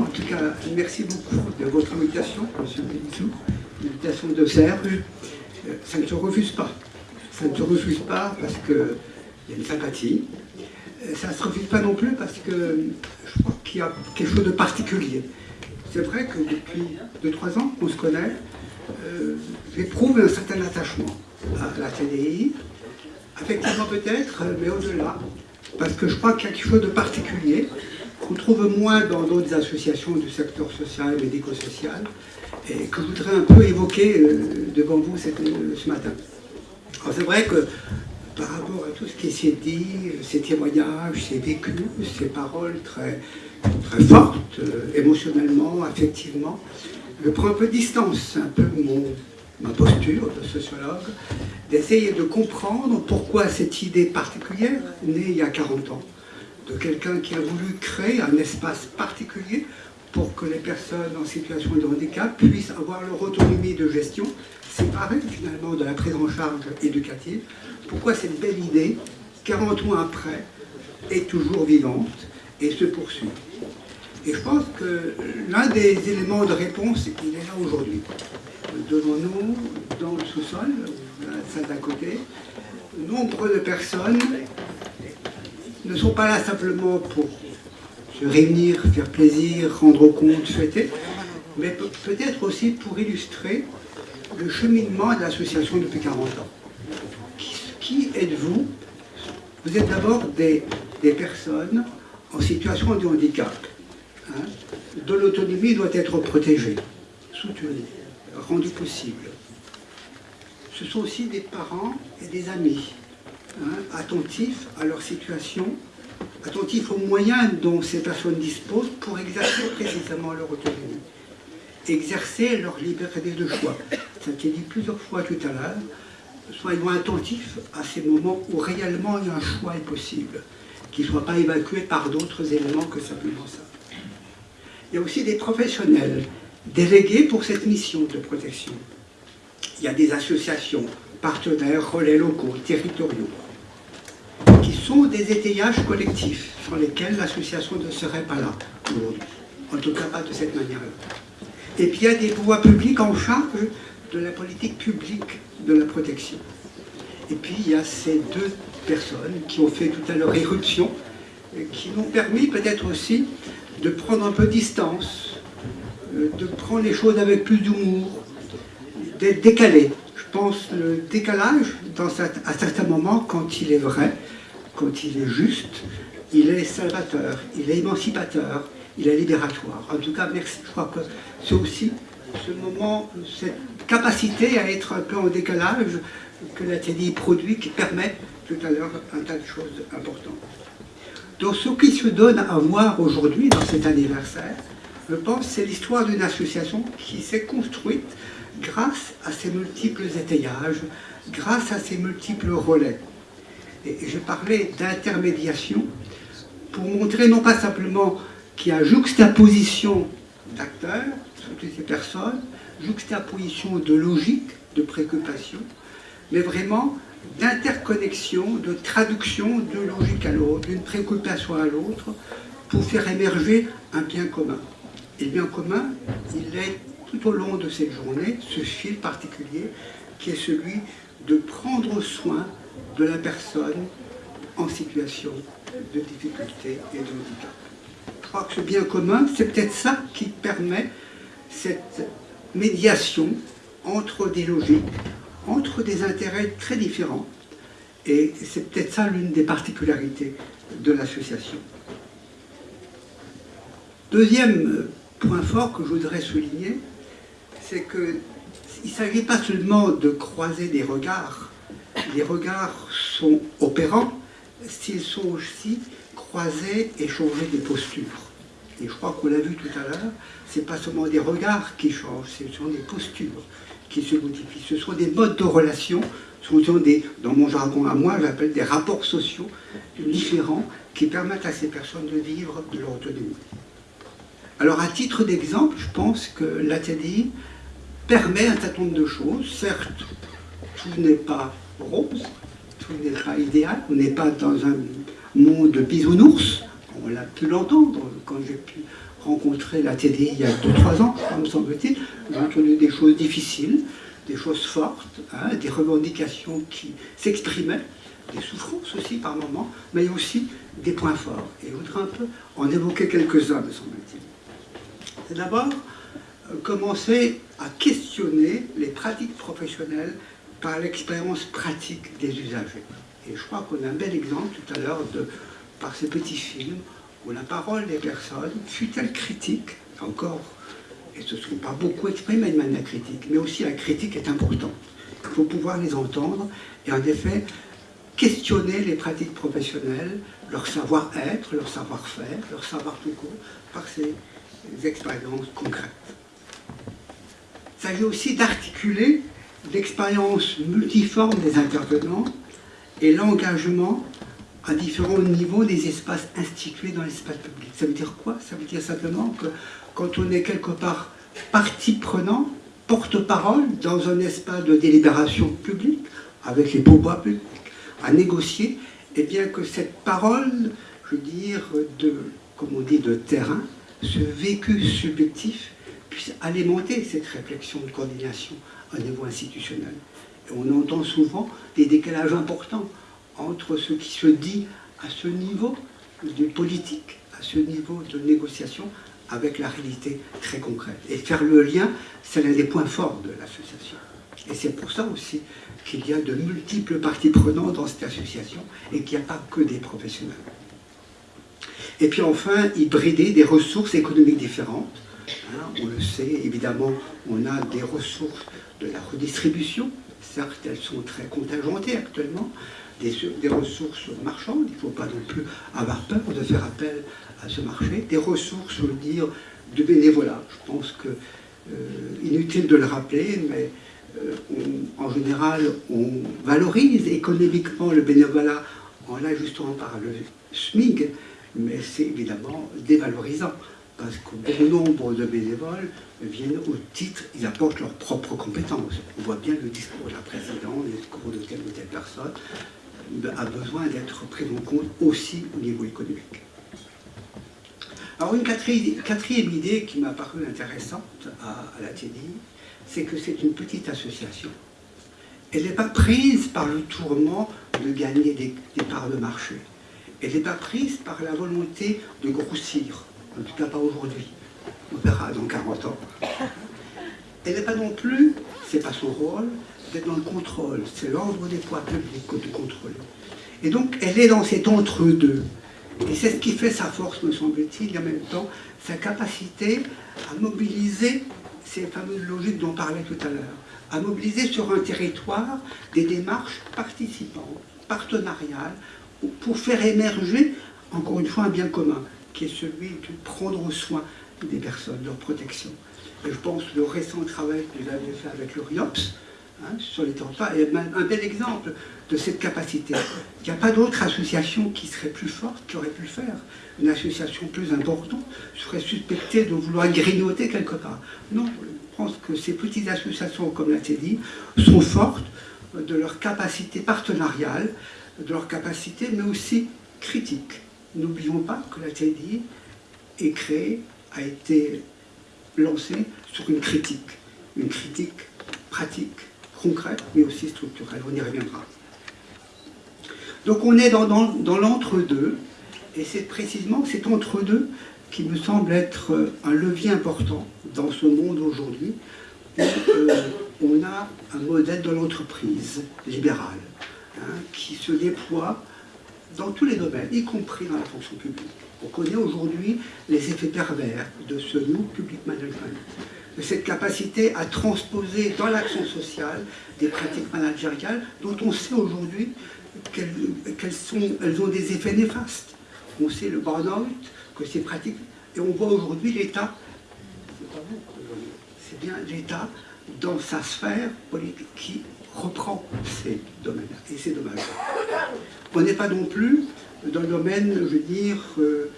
En tout cas, merci beaucoup de votre invitation, M. Bénissou, l'invitation de Serge. Ça ne se refuse pas. Ça ne se refuse pas parce qu'il y a une sympathie. Euh, ça ne se refuse pas non plus parce que je crois qu'il y a quelque chose de particulier. C'est vrai que depuis 2-3 ans qu'on se connaît, euh, j'éprouve un certain attachement à la TDI, effectivement peut-être, mais au-delà, parce que je crois qu'il y a quelque chose de particulier qu'on trouve moins dans d'autres associations du secteur social et médico-social, et que je voudrais un peu évoquer euh, devant vous euh, ce matin. Alors c'est vrai que par rapport à tout ce qui s'est dit, ces témoignages, ces vécus, ces paroles très, très fortes, euh, émotionnellement, affectivement, je prends un peu de distance, un peu mon, ma posture de sociologue, d'essayer de comprendre pourquoi cette idée particulière, née il y a 40 ans, de quelqu'un qui a voulu créer un espace particulier pour que les personnes en situation de handicap puissent avoir leur autonomie de gestion, séparée finalement de la prise en charge éducative. Pourquoi cette belle idée, 40 ans après, est toujours vivante et se poursuit? Et je pense que l'un des éléments de réponse, il est là aujourd'hui. Devant nous, dans le sous-sol, la salle d'à côté, nombre de personnes ne sont pas là simplement pour se réunir, faire plaisir, rendre compte, fêter, mais peut-être aussi pour illustrer le cheminement de l'association depuis 40 ans. Qui, êtes-vous? Vous êtes d'abord des, personnes en situation de handicap, hein, dont l'autonomie doit être protégée, soutenue, rendue possible. Ce sont aussi des parents et des amis, hein, attentifs à leur situation attentifs aux moyens dont ces personnes disposent pour exercer précisément leur autonomie, exercer leur liberté de choix. Ça a été dit plusieurs fois tout à l'heure, soyons attentifs à ces moments où réellement un choix est possible, qui ne soit pas évacué par d'autres éléments que simplement ça. Il y a aussi des professionnels délégués pour cette mission de protection. Il y a des associations, partenaires, relais locaux, territoriaux qui sont des étayages collectifs sans lesquels l'association ne serait pas là aujourd'hui. En tout cas, pas de cette manière-là. Et puis, il y a des pouvoirs publics en charge de la politique publique de la protection. Et puis, il y a ces deux personnes qui ont fait tout à l'heure éruption, qui m'ont permis peut-être aussi de prendre un peu de distance, euh, de prendre les choses avec plus d'humour, d'être décalé. Je pense le décalage, à certains moments, quand il est vrai, quand il est juste, il est salvateur, il est émancipateur, il est libératoire. En tout cas, merci. Je crois que c'est aussi ce moment, cette capacité à être un peu en décalage que la TDI produit qui permet tout à l'heure un tas de choses importantes. Donc ce qui se donne à voir aujourd'hui dans cet anniversaire, je pense, c'est l'histoire d'une association qui s'est construite grâce à ses multiples étayages, grâce à ses multiples relais. Et je parlais d'intermédiation pour montrer non pas simplement qu'il y a juxtaposition d'acteurs, toutes ces personnes, juxtaposition de logique, de préoccupation, mais vraiment d'interconnexion, de traduction de logique à l'autre, d'une préoccupation à l'autre, pour faire émerger un bien commun. Et le bien commun, il est tout au long de cette journée, ce fil particulier, qui est celui de prendre soin de la personne en situation de difficulté et de handicap. Je crois que ce bien commun, c'est peut-être ça qui permet cette médiation entre des logiques, entre des intérêts très différents. Et c'est peut-être ça l'une des particularités de l'association. Deuxième point fort que je voudrais souligner, c'est qu'il ne s'agit pas seulement de croiser des regards les regards sont opérants s'ils sont aussi croisés et changer des postures. Et je crois qu'on l'a vu tout à l'heure, ce n'est pas seulement des regards qui changent, ce sont des postures qui se modifient. Ce sont des modes de relation, ce sont des, dans mon jargon à moi, j'appelle des rapports sociaux différents qui permettent à ces personnes de vivre de leur autonomie. Alors à titre d'exemple, je pense que l'ATDI permet un certain nombre de choses. Certes, tout n'est pas rose, tout n'est pas idéal, on n'est pas dans un monde de bisounours, on l'a pu l'entendre quand j'ai pu rencontré la TDI il y a 2-3 ans, me semble-t-il. J'ai entendu des choses difficiles, des choses fortes, hein, des revendications qui s'exprimaient, des souffrances aussi par moments, mais aussi des points forts. Et je voudrais un peu en évoquer quelques-uns, me semble-t-il. D'abord commencer à questionner les pratiques professionnelles par l'expérience pratique des usagers. Et je crois qu'on a un bel exemple tout à l'heure par ces petits films où la parole des personnes, fut-elle critique, encore, et ce ne sont pas beaucoup exprimés de manière critique, mais aussi la critique est importante. Il faut pouvoir les entendre et en effet questionner les pratiques professionnelles, leur savoir-être, leur savoir-faire, leur savoir tout court, par ces expériences concrètes. S'agit aussi d'articuler l'expérience multiforme des intervenants et l'engagement à différents niveaux des espaces institués dans l'espace public. Ça veut dire quoi? Ça veut dire simplement que quand on est quelque part partie prenante, porte-parole dans un espace de délibération publique, avec les pouvoirs publics, à négocier, et eh bien que cette parole, je veux dire, de, comme on dit, de terrain, ce vécu subjectif, puisse alimenter cette réflexion de coordination au niveau institutionnel. On entend souvent des décalages importants entre ce qui se dit à ce niveau de politique, à ce niveau de négociation, avec la réalité très concrète. Et faire le lien, c'est l'un des points forts de l'association. Et c'est pour ça aussi qu'il y a de multiples parties prenantes dans cette association et qu'il n'y a pas que des professionnels. Et puis enfin, hybrider des ressources économiques différentes. Hein, on le sait, évidemment, on a des ressources de la redistribution. Certes, elles sont très contingentées actuellement, des, ressources marchandes, il ne faut pas non plus avoir peur de faire appel à ce marché, des ressources, je veux dire, de bénévolat. Je pense que, euh, inutile de le rappeler, mais euh, en général, on valorise économiquement le bénévolat en l'ajustant par le SMIG, mais c'est évidemment dévalorisant parce qu'au bon nombre de bénévoles viennent au titre, ils apportent leurs propres compétences. On voit bien le discours de la présidente, le discours de telle ou telle personne, a besoin d'être pris en compte aussi au niveau économique. Alors une quatrième, idée qui m'a paru intéressante à, la TDI, c'est que c'est une petite association. Elle n'est pas prise par le tourment de gagner des, parts de marché. Elle n'est pas prise par la volonté de grossir, en tout cas pas aujourd'hui. On verra dans 40 ans. Elle n'est pas non plus, c'est pas son rôle, d'être dans le contrôle. C'est l'ordre des poids publics de contrôler. Et donc, elle est dans cet entre-deux. Et c'est ce qui fait sa force, me semble-t-il, et en même temps, sa capacité à mobiliser ces fameuses logiques dont on parlait tout à l'heure, à mobiliser sur un territoire des démarches participantes, partenariales, pour faire émerger, encore une fois, un bien commun, qui est celui de prendre soin des personnes, leur protection. Et je pense que le récent travail que vous avez fait avec le RIOPS, Hein, sur les territoires, est un bel exemple de cette capacité. Il n'y a pas d'autre association qui serait plus forte, qui aurait pu le faire. Une association plus importante serait suspectée de vouloir grignoter quelque part. Non, je pense que ces petites associations comme la TEDI sont fortes de leur capacité partenariale, de leur capacité, mais aussi critique. N'oublions pas que la TEDI est créée, a été lancée sur une critique, une critique pratique, concrète, mais aussi structurelle. On y reviendra. Donc on est dans, l'entre-deux, et c'est précisément cet entre-deux qui me semble être un levier important dans ce monde aujourd'hui, où euh, on a un modèle de l'entreprise libérale, hein, qui se déploie dans tous les domaines, y compris dans la fonction publique. On connaît aujourd'hui les effets pervers de ce New Public Management, de cette capacité à transposer dans l'action sociale des pratiques managériales dont on sait aujourd'hui qu'elles ont des effets néfastes. On sait le burn-out, que ces pratiques... Et on voit aujourd'hui l'État, c'est bien l'État dans sa sphère politique qui reprend ces domaines-là. Et c'est dommage. On n'est pas non plus dans le domaine, je veux dire, euh,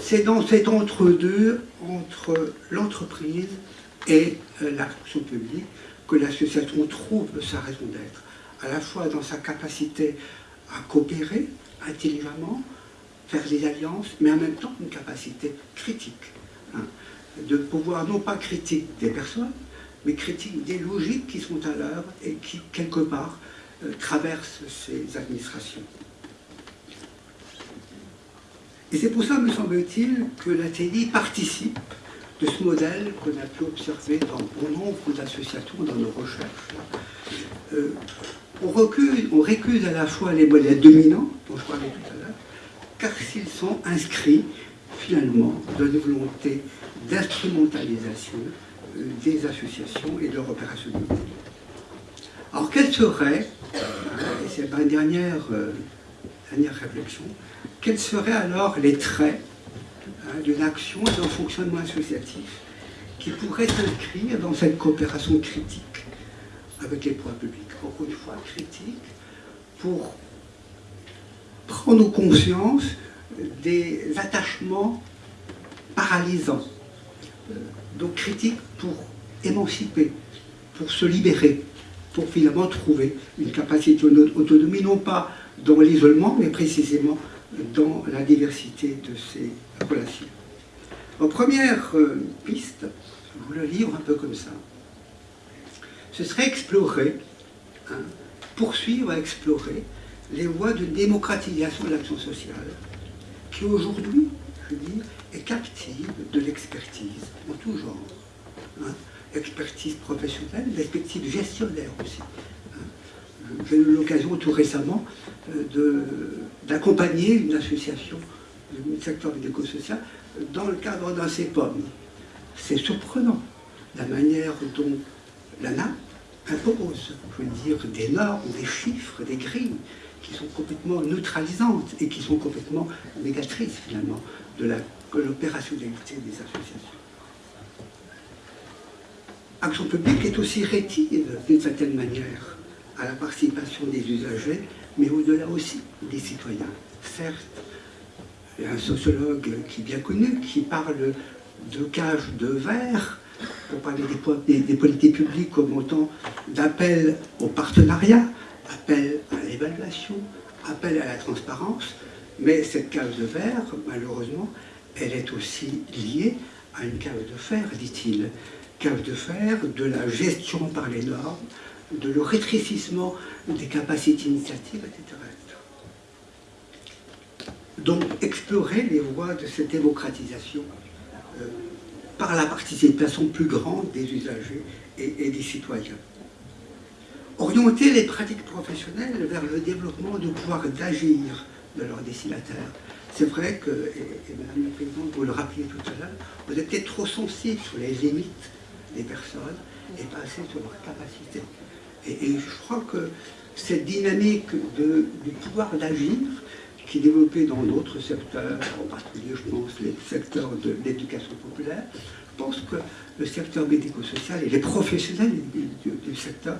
c'est dans cet entre-deux, entre, l'entreprise et euh, la fonction publique, que l'association trouve sa raison d'être, à la fois dans sa capacité à coopérer intelligemment, faire des alliances, mais en même temps une capacité critique. Hein, de pouvoir non pas critique des personnes, mais critique des logiques qui sont à l'œuvre et qui, quelque part, euh, traversent ces administrations. Et c'est pour ça, me semble-t-il, que la participe de ce modèle qu'on a pu observer dans bon nombre d'associations dans nos recherches. Euh, on, recuse, on récuse à la fois les modèles dominants, dont je parlais tout à l'heure, car s'ils sont inscrits finalement dans une volonté d'instrumentalisation des associations et de leur opérationnalité. Alors quels seraient, euh, et c'est ma dernière, dernière réflexion, quels seraient alors les traits hein, d'une action et d'un fonctionnement associatif qui pourraient s'inscrire dans cette coopération critique avec les pouvoirs publics? Encore une fois, critique pour prendre conscience des attachements paralysants. Euh, donc critique pour émanciper, pour se libérer, pour finalement trouver une capacité d'autonomie, non pas dans l'isolement, mais précisément dans la diversité de ces relations. En première euh, piste, je vous le livre un peu comme ça, ce serait explorer, hein, poursuivre à explorer les voies de démocratisation de l'action sociale, qui aujourd'hui, est captive de l'expertise en tout genre. Hein. expertise professionnelle, l'expertise gestionnaire aussi. Hein. J'ai eu l'occasion tout récemment euh, d'accompagner une association du secteur médico-social dans le cadre d'un CEPOM. C'est surprenant la manière dont l'ANA impose, je veux dire, des normes, des chiffres, des grilles qui sont complètement neutralisantes et qui sont complètement négatrices finalement de l'opérationnalité des associations. Action publique est aussi rétive d'une certaine manière à la participation des usagers mais au-delà aussi des citoyens. Certes, il y a un sociologue qui est bien connu, qui parle de cage de verre, pour parler des, politiques publiques comme autant d'appel au partenariat, appel à l'évaluation, appel à la transparence, mais cette cage de verre, malheureusement, elle est aussi liée à une cage de fer, dit-il. Cage de fer de la gestion par les normes, de le rétrécissement des capacités initiatives, etc. Donc, explorer les voies de cette démocratisation euh, par la participation plus grande des usagers et, des citoyens. Orienter les pratiques professionnelles vers le développement du pouvoir d'agir de leurs destinataires. C'est vrai que, et, Madame la Présidente, vous le rappeliez tout à l'heure, vous êtes trop sensible sur les limites des personnes et pas assez sur leurs capacités. Et, je crois que cette dynamique du pouvoir d'agir qui est développée dans d'autres secteurs, en particulier, je pense, les secteurs de l'éducation populaire, je pense que le secteur médico-social et les professionnels du, secteur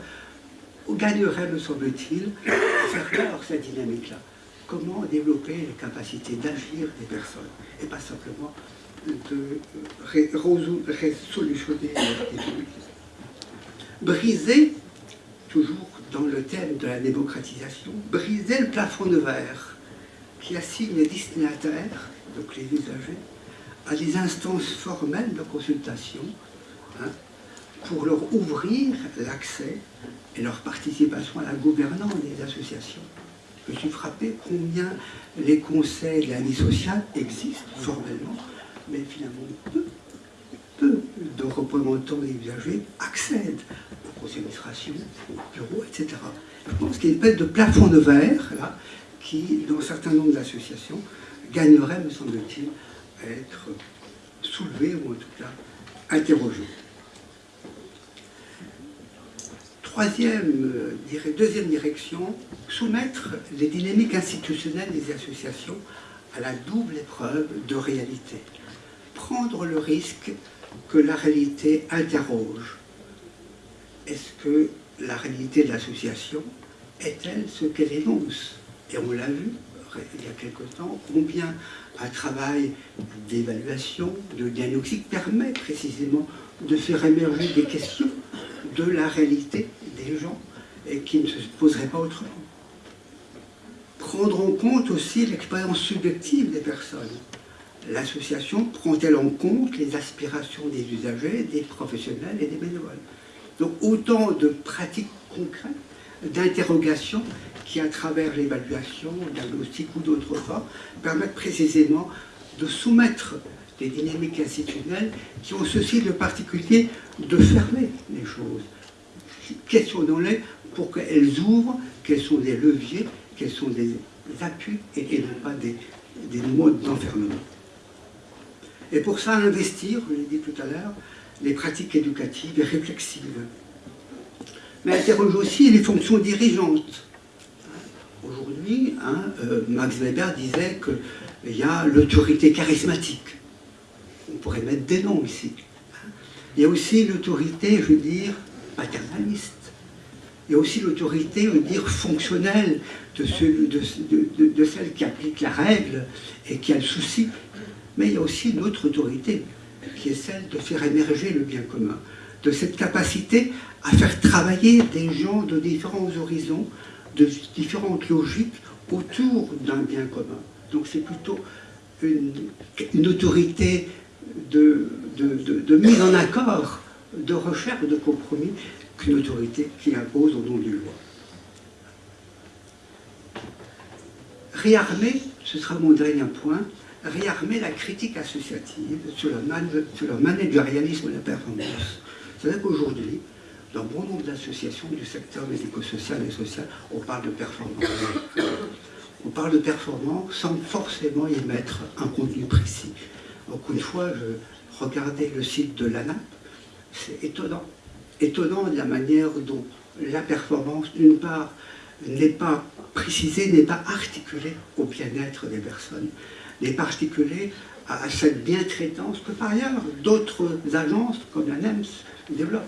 gagneraient, me semble-t-il, à faire peur cette dynamique-là. Comment développer les capacités d'agir des personnes, et pas simplement de résolutionner les difficultés. Briser toujours dans le thème de la démocratisation, briser le plafond de verre qui assigne les destinataires, donc les usagers, à des instances formelles de consultation hein, pour leur ouvrir l'accès et leur participation à la gouvernance des associations. Je suis frappé combien les conseils de la vie sociale existent formellement, mais finalement peu, peu de représentants des usagers accèdent aux administrations, aux bureaux, etc. Je pense qu'il y a une espèce de plafond de verre, là, qui, dans un certain nombre d'associations, gagnerait, me semble-t-il, à être soulevé ou en tout cas interrogé. Troisième, deuxième direction, soumettre les dynamiques institutionnelles des associations à la double épreuve de réalité. Prendre le risque que la réalité interroge est-ce que la réalité de l'association est-elle ce qu'elle énonce? Et on l'a vu il y a quelque temps, combien un travail d'évaluation, de diagnostic permet précisément de faire émerger des questions de la réalité des gens et qui ne se poseraient pas autrement. prendre en compte aussi l'expérience subjective des personnes. L'association prend-elle en compte les aspirations des usagers, des professionnels et des bénévoles? Donc autant de pratiques concrètes, d'interrogations qui, à travers l'évaluation, le diagnostic ou d'autres formes, permettent précisément de soumettre des dynamiques institutionnelles qui ont ceci de particulier de fermer les choses. Questionnons-les pour qu'elles ouvrent, quels sont des leviers, quels sont des appuis et, non pas des, des modes d'enfermement. Et pour ça, investir, je l'ai dit tout à l'heure, les pratiques éducatives et réflexives. Mais interroge aussi les fonctions dirigeantes. Aujourd'hui, hein, euh, Max Weber disait qu'il y a l'autorité charismatique. On pourrait mettre des noms ici. Il y a aussi l'autorité, je veux dire, paternaliste. Il y a aussi l'autorité, je veux dire, fonctionnelle de, de, celle qui applique la règle et qui a le souci. Mais il y a aussi une autre autorité, qui est celle de faire émerger le bien commun, de cette capacité à faire travailler des gens de différents horizons, de différentes logiques autour d'un bien commun. Donc c'est plutôt une, autorité de, de, mise en accord, de recherche, de compromis, qu'une autorité qui impose au nom du loi. Réarmer, ce sera mon dernier point, réarmer la critique associative sur le, sur le managérialisme de la performance. C'est-à-dire qu'aujourd'hui, dans bon nombre d'associations du secteur médico-social et social, on parle de performance. On parle de performance sans forcément y mettre un contenu précis. Donc une fois, je regardais le site de l'ANAP, c'est étonnant. Étonnant de la manière dont la performance, d'une part, n'est pas précisée, n'est pas articulée au bien-être des personnes, n'est pas articulée à cette bien-traitance que par ailleurs d'autres agences comme la NEMS développent.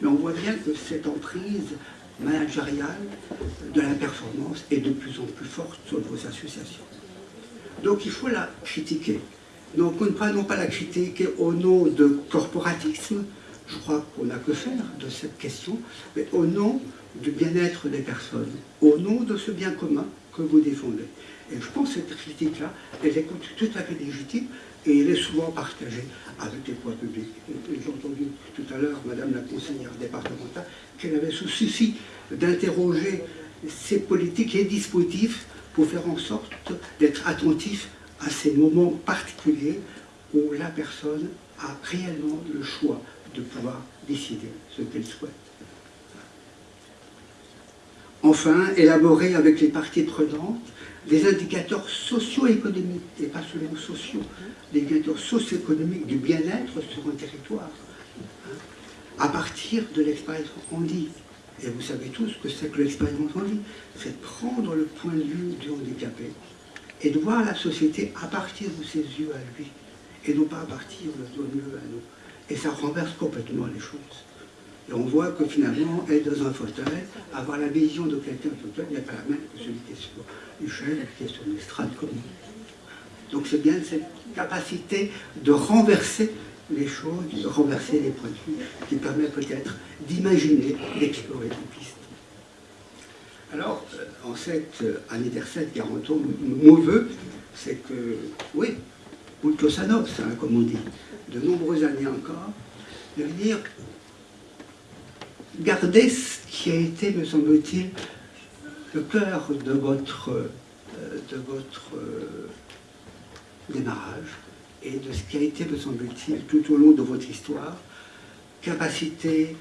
Mais on voit bien que cette emprise managériale de la performance est de plus en plus forte sur vos associations. Donc il faut la critiquer. Donc ne prenons pas la critiquer au nom de corporatisme, je crois qu'on n'a que faire de cette question, mais au nom du bien-être des personnes, au nom de ce bien commun que vous défendez. Et je pense que cette critique-là, elle est tout à fait légitime, et il est souvent partagé avec les poids publics. J'ai entendu tout à l'heure Madame la conseillère départementale qu'elle avait ce souci d'interroger ces politiques et dispositifs pour faire en sorte d'être attentif à ces moments particuliers où la personne a réellement le choix de pouvoir décider ce qu'elle souhaite. Enfin, élaborer avec les parties prenantes des indicateurs socio-économiques, et pas seulement sociaux, des indicateurs socio-économiques du bien-être sur un territoire, hein, à partir de l'expérience dit. Et vous savez tous que c'est que l'expérience dit. c'est prendre le point de vue du handicapé et de voir la société à partir de ses yeux à lui, et non pas à partir de nos yeux à nous. Et ça renverse complètement les choses. Et on voit que finalement, être dans un fauteuil, avoir la vision de quelqu'un de fauteuil n'est pas la même que celui qui est sur une chaise, qui est sur une estrade commune. Donc c'est bien cette capacité de renverser les choses, de renverser les vue, qui permet peut-être d'imaginer, d'explorer des pistes. Alors, euh, en cet anniversaire de 40 ans, mon vœu, c'est que, oui, Sanos, hein, comme on dit, de nombreuses années encore, de venir garder ce qui a été, me semble-t-il, le cœur de votre, euh, euh, démarrage et de ce qui a été, me semble-t-il, tout au long de votre histoire, capacité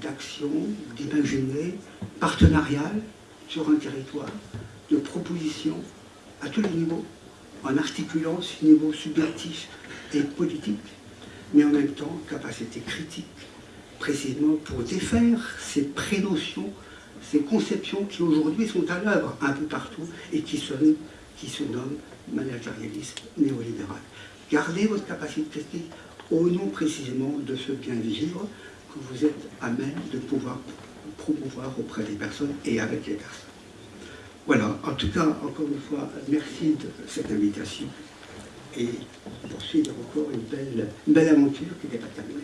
d'action, d'imaginer, partenariale sur un territoire, de proposition à tous les niveaux, en articulant ce niveau subjectif et politique, mais en même temps capacité critique, précisément pour défaire ces prénotions, ces conceptions qui aujourd'hui sont à l'œuvre un peu partout et qui se, qui se nomment managérialisme néolibéral. Gardez votre capacité critique au nom précisément de ce bien vivre que vous êtes à même de pouvoir promouvoir auprès des personnes et avec les personnes. Voilà, en tout cas, encore une fois, merci de cette invitation et poursuivre encore une belle, une belle aventure qui n'est pas terminée.